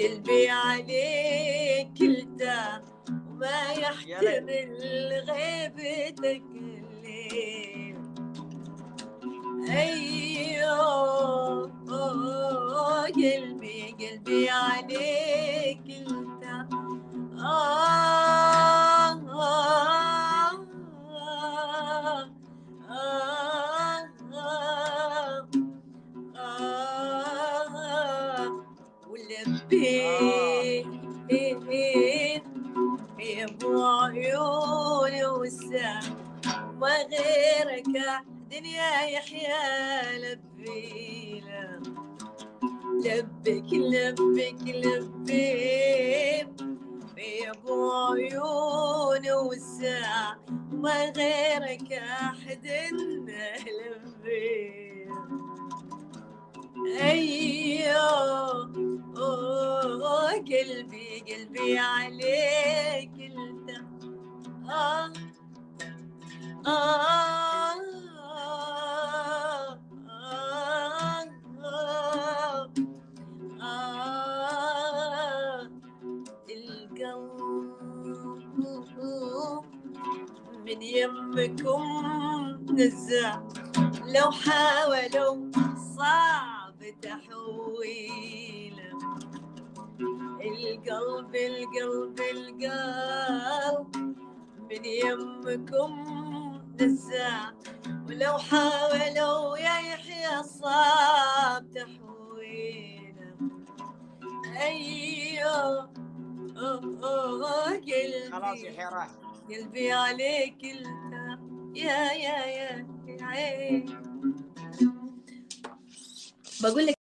قلبي عليك التام وما يحتمل غيبتك الليل أيوه قلبي قلبي عليك التام آه ولبيت يا ابو عيوني والسام ما غيرك دنيا يحيى لبينا لبك لبك لبيك يا ابو عيوني والساعة ما غيرك احد لبيك قلبي قلبي عليك انت آه آه آه آه آه القلب من يمكم نزع لو حاولوا صعب تحويله القلب القلب القلب. من يمكم نزع ولو حاولوا يا يحيى صعب تحويله أيوه قلبي خلاص يحيى راح قلبي عليك يا يا يا يا عين بقول لك